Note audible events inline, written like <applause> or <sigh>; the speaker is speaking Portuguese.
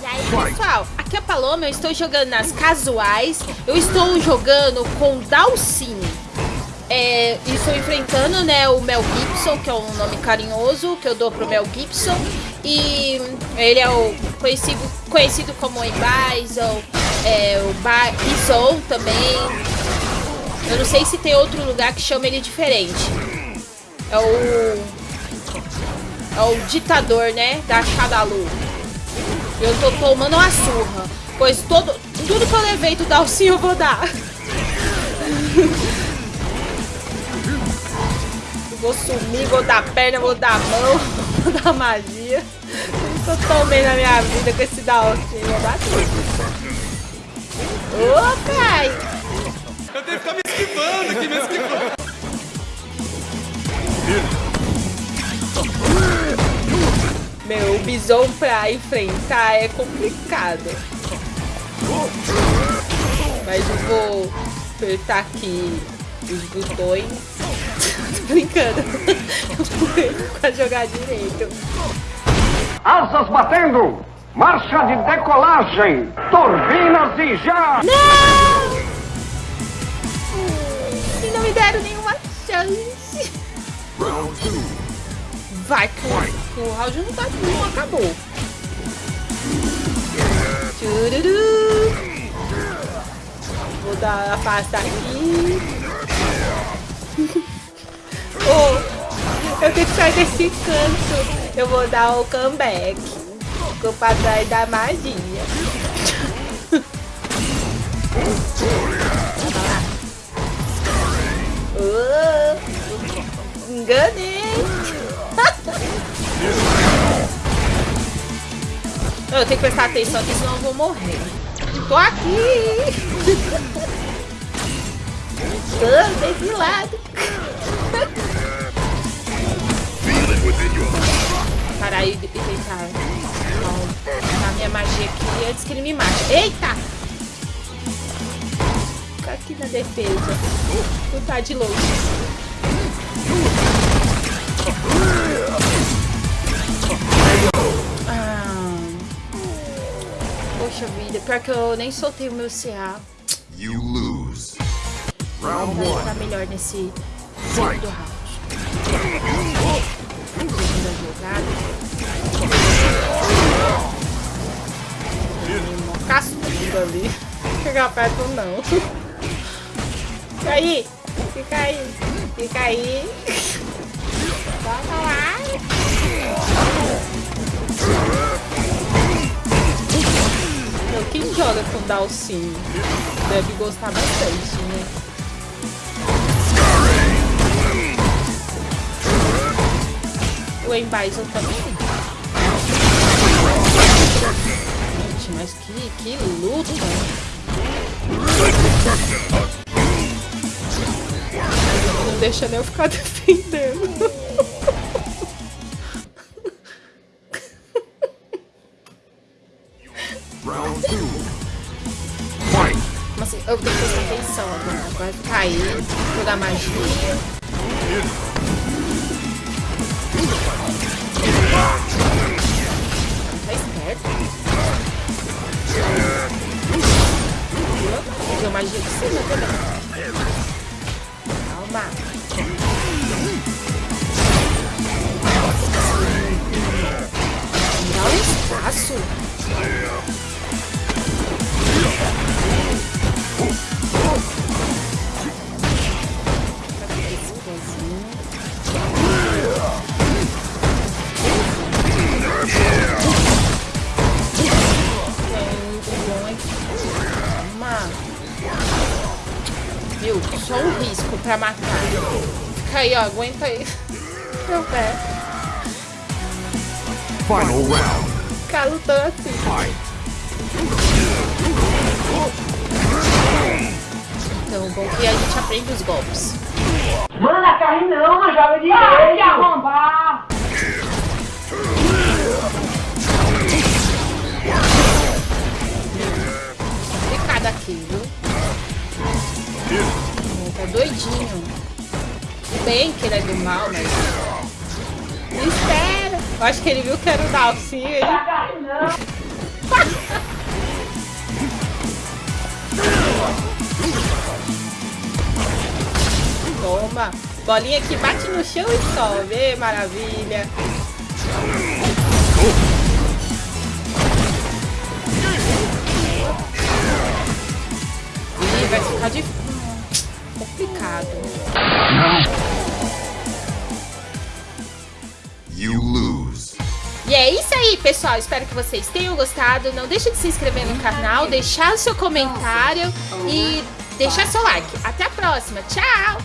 E aí, pessoal, aqui é a Paloma, eu estou jogando nas casuais. Eu estou jogando com Dalcine. É, estou enfrentando né, o Mel Gibson, que é um nome carinhoso que eu dou pro Mel Gibson. E ele é o conhecido, conhecido como Embison, é, o Bison também. Eu não sei se tem outro lugar que chama ele diferente. É o. O ditador, né? Da Shadalu. Eu tô tomando uma surra. Pois todo, tudo que eu levei do Dalcinho eu vou dar. <laughs> vou sumir, vou dar perna, vou dar mão, <laughs> vou dar magia. Eu tomei na minha vida com esse Dalcinho. Vou dar tudo. Ô, pai! Eu tenho que ficar me esquivando aqui, me esquivando. Meu, o bison pra enfrentar é complicado. Mas eu vou apertar aqui os botões. <laughs> Tô brincando. Eu <laughs> vou pra jogar direito. Asas batendo! Marcha de decolagem! Turbinas e já! Não! E não me deram nenhuma chance. Vai, que o, o round não, tá, não acabou. Tchururu. Vou dar a pasta aqui. <laughs> oh, eu tenho que sair desse canto. Eu vou dar o comeback. Ficou pra trás da magia. <laughs> oh, enganei. Eu tenho que prestar atenção aqui, senão eu vou morrer. Tô aqui! <laughs> Tô desse lado. <laughs> Parar aí e tentar a minha magia aqui antes que ele me mate. Eita! Fica aqui na defesa. Vou tá de longe. Vida, pior que eu nem soltei o meu CA. You lose. Round Vou one. melhor nesse segundo round. Segunda jogada. Cascudo ali. Chegar perto não. Fica aí. Fica aí. Fica aí. Vamos lá. Joga com Dalcinho deve gostar bastante, né? O Embison também. Gente, mas que, que luta! Não deixa nem eu ficar <laughs> defendendo. Assim, eu tenho que prestar atenção agora. Vai ficar aí, jogar magia. Tá esperto. Jogar magia de cima também. Calma. Dá um espaço. Meu, só um risco pra matar. Fica aí, ó. Aguenta aí. <laughs> Meu pé. Final round. Ficar lutando assim. Então, bom que a gente aprende os golpes. Manda carne não, joga de Vai te arrombar! Complicado aqui, viu? Tá doidinho. Bem que ele é do mal, mas... Espera! Eu acho que ele viu que era o Dalcinho. <laughs> Toma. Bolinha que bate no chão e sobe. Maravilha. Ih, vai ficar de... complicado. You lose. E é isso aí, pessoal. Espero que vocês tenham gostado. Não deixe de se inscrever no canal, deixar o seu comentário e deixar seu like. Até a próxima. Tchau!